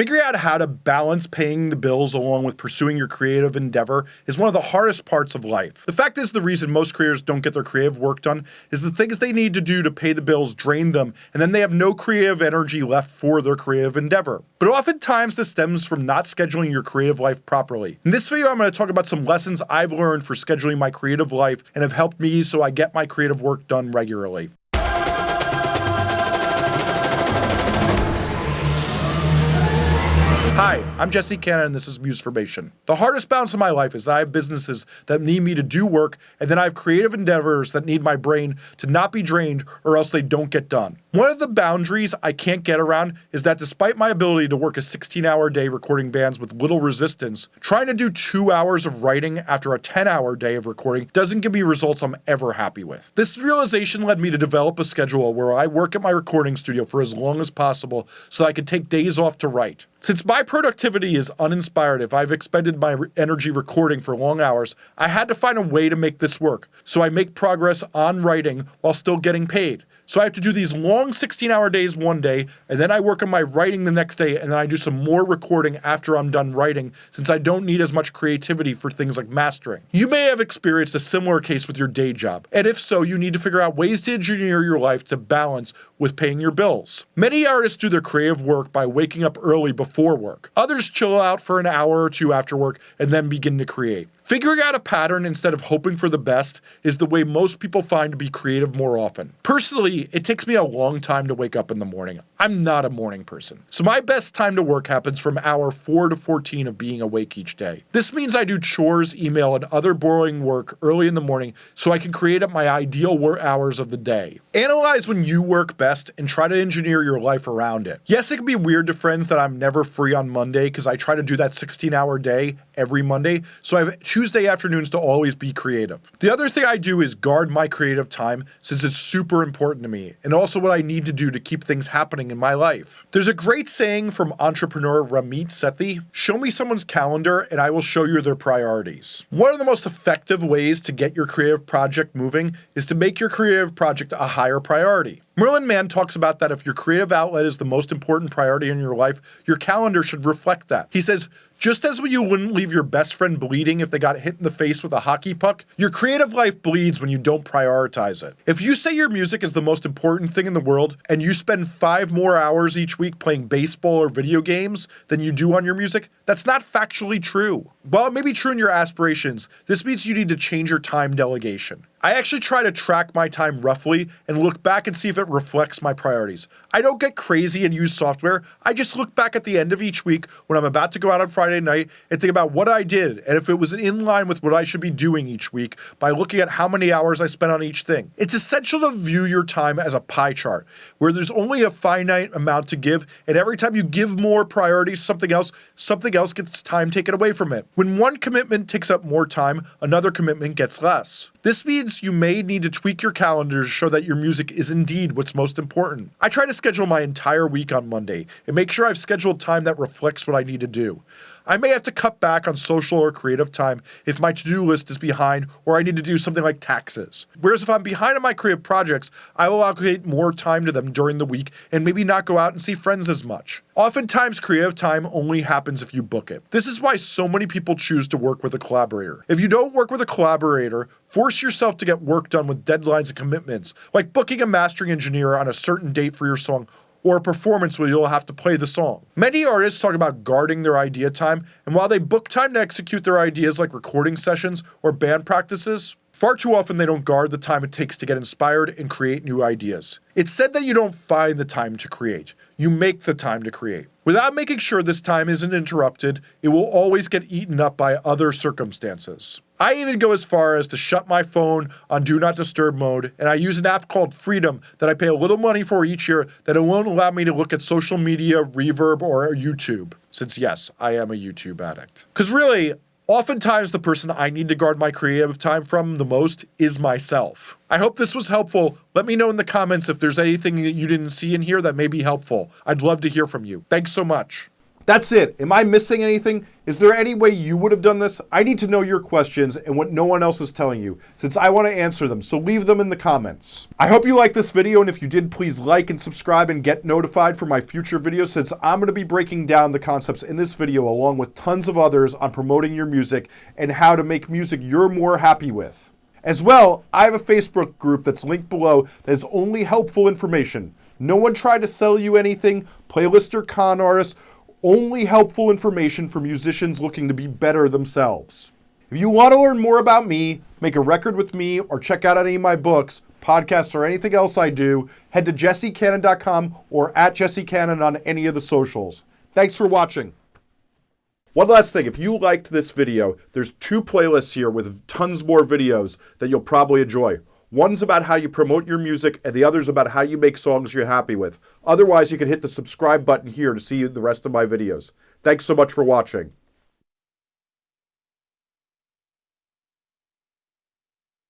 Figuring out how to balance paying the bills along with pursuing your creative endeavor is one of the hardest parts of life. The fact is, the reason most creators don't get their creative work done is the things they need to do to pay the bills drain them, and then they have no creative energy left for their creative endeavor. But oftentimes, this stems from not scheduling your creative life properly. In this video, I'm going to talk about some lessons I've learned for scheduling my creative life and have helped me so I get my creative work done regularly. Hi, I'm Jesse Cannon and this is Musformation. The hardest balance in my life is that I have businesses that need me to do work and then I have creative endeavors that need my brain to not be drained or else they don't get done. One of the boundaries I can't get around is that despite my ability to work a 16 hour day recording bands with little resistance, trying to do 2 hours of writing after a 10 hour day of recording doesn't give me results I'm ever happy with. This realization led me to develop a schedule where I work at my recording studio for as long as possible so I can take days off to write. Since my productivity is uninspired if I've expended my re- energy recording for long hours, I had to find a way to make this work. So I make progress on writing while still getting paid. So I have to do these long 16 hour days one day, and then I work on my writing the next day, and then I do some more recording after I'm done writing, since I don't need as much creativity for things like mastering. You may have experienced a similar case with your day job, and if so, you need to figure out ways to engineer your life to balance with paying your bills. Many artists do their creative work by waking up early before work. Others chill out for an hour or two after work and then begin to create. Figuring out a pattern instead of hoping for the best is the way most people find to be creative more often. Personally, it takes me a long time to wake up in the morning. I'm not a morning person. So my best time to work happens from hour 4 to 14 of being awake each day. This means I do chores, email, and other boring work early in the morning so I can create up my ideal work hours of the day. Analyze when you work best and try to engineer your life around it. Yes, it can be weird to friends that I'm never free on Monday because I try to do that 16 hour day every Monday, so I have Tuesday afternoons to always be creative. The other thing I do is guard my creative time since it's super important to me, and also what I need to do to keep things happening in my life. There's a great saying from entrepreneur Ramit Sethi Show me someone's calendar and I will show you their priorities. One of the most effective ways to get your creative project moving is to make your creative project a higher priority. Merlin Mann talks about that if your creative outlet is the most important priority in your life, your calendar should reflect that. He says, just as you wouldn't leave your best friend bleeding if they got hit in the face with a hockey puck, your creative life bleeds when you don't prioritize it. If you say your music is the most important thing in the world and you spend five more hours each week playing baseball or video games than you do on your music, that's not factually true. While it may be true in your aspirations, this means you need to change your time delegation. I actually try to track my time roughly and look back and see if it reflects my priorities. I don't get crazy and use software. I just look back at the end of each week when I'm about to go out on Friday night and think about what I did and if it was in line with what I should be doing each week by looking at how many hours I spent on each thing. It's essential to view your time as a pie chart where there's only a finite amount to give, and every time you give more priority to something else, something else gets time taken away from it. When one commitment takes up more time, another commitment gets less. This means you may need to tweak your calendar to show that your music is indeed what's most important. I try to schedule my entire week on Monday and make sure I've scheduled time that reflects what I need to do. I may have to cut back on social or creative time if my to do list is behind or I need to do something like taxes. Whereas if I'm behind on my creative projects, I will allocate more time to them during the week and maybe not go out and see friends as much. Oftentimes, creative time only happens if you book it. This is why so many people choose to work with a collaborator. If you don't work with a collaborator, force yourself to get work done with deadlines and commitments, like booking a mastering engineer on a certain date for your song or a performance where you'll have to play the song. Many artists talk about guarding their idea time, and while they book time to execute their ideas like recording sessions or band practices, far too often they don't guard the time it takes to get inspired and create new ideas. It's said that you don't find the time to create, you make the time to create. Without making sure this time isn't interrupted, it will always get eaten up by other circumstances. I even go as far as to shut my phone on do not disturb mode, and I use an app called Freedom that I pay a little money for each year that it won't allow me to look at social media, Reverb, or YouTube. Since, yes, I am a YouTube addict. Because really, Oftentimes, the person I need to guard my creative time from the most is myself. I hope this was helpful. Let me know in the comments if there's anything that you didn't see in here that may be helpful. I'd love to hear from you. Thanks so much. That's it. Am I missing anything? Is there any way you would have done this? I need to know your questions and what no one else is telling you, since I want to answer them, so leave them in the comments. I hope you liked this video, and if you did, please like and subscribe and get notified for my future videos, since I'm going to be breaking down the concepts in this video along with tons of others on promoting your music and how to make music you're more happy with. As well, I have a Facebook group that's linked below that is only helpful information. No one tried to sell you anything, playlist or con artists, only helpful information for musicians looking to be better themselves. If you want to learn more about me, make a record with me, or check out any of my books, podcasts, or anything else I do, head to jessecannon.com or at jessecannon on any of the socials. Thanks for watching. One last thing, if you liked this video, there's two playlists here with tons more videos that you'll probably enjoy. One's about how you promote your music, and the other's about how you make songs you're happy with. Otherwise, you can hit the subscribe button here to see the rest of my videos. Thanks so much for watching.